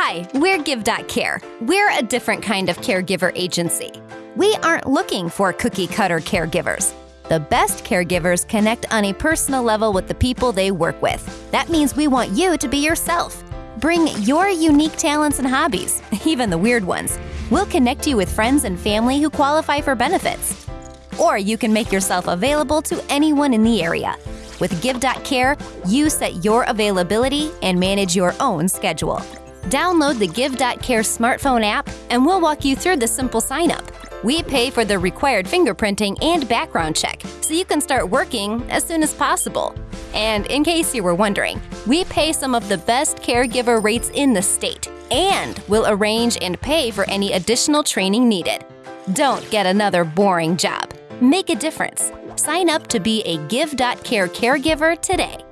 Hi, we're Give.Care. We're a different kind of caregiver agency. We aren't looking for cookie cutter caregivers. The best caregivers connect on a personal level with the people they work with. That means we want you to be yourself. Bring your unique talents and hobbies, even the weird ones. We'll connect you with friends and family who qualify for benefits. Or you can make yourself available to anyone in the area. With Give.Care, you set your availability and manage your own schedule. Download the Give.Care smartphone app and we'll walk you through the simple sign up. We pay for the required fingerprinting and background check so you can start working as soon as possible. And in case you were wondering, we pay some of the best caregiver rates in the state and we'll arrange and pay for any additional training needed. Don't get another boring job. Make a difference. Sign up to be a Give.Care caregiver today.